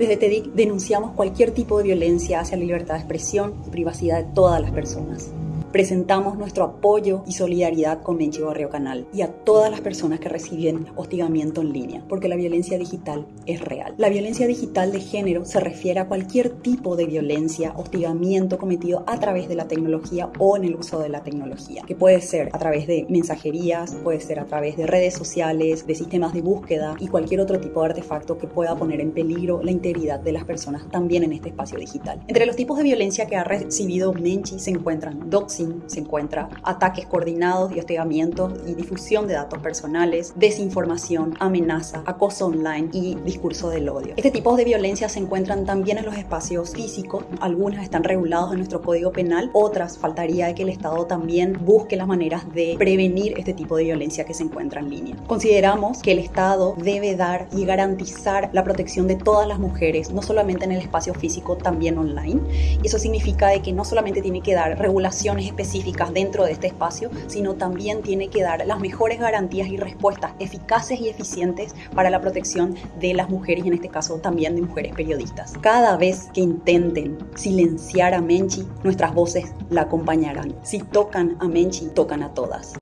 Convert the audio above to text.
Desde TEDIC denunciamos cualquier tipo de violencia hacia la libertad de expresión y privacidad de todas las personas presentamos nuestro apoyo y solidaridad con Menchi Barrio Canal y a todas las personas que reciben hostigamiento en línea, porque la violencia digital es real. La violencia digital de género se refiere a cualquier tipo de violencia, hostigamiento cometido a través de la tecnología o en el uso de la tecnología, que puede ser a través de mensajerías, puede ser a través de redes sociales, de sistemas de búsqueda y cualquier otro tipo de artefacto que pueda poner en peligro la integridad de las personas también en este espacio digital. Entre los tipos de violencia que ha recibido Menchi se encuentran doxing, se encuentra ataques coordinados y hostigamientos y difusión de datos personales, desinformación, amenaza, acoso online y discurso del odio. Este tipo de violencia se encuentran también en los espacios físicos, algunas están regulados en nuestro código penal, otras faltaría que el Estado también busque las maneras de prevenir este tipo de violencia que se encuentra en línea. Consideramos que el Estado debe dar y garantizar la protección de todas las mujeres, no solamente en el espacio físico, también online. Y eso significa de que no solamente tiene que dar regulaciones específicas dentro de este espacio, sino también tiene que dar las mejores garantías y respuestas eficaces y eficientes para la protección de las mujeres y en este caso también de mujeres periodistas. Cada vez que intenten silenciar a Menchi, nuestras voces la acompañarán. Si tocan a Menchi, tocan a todas.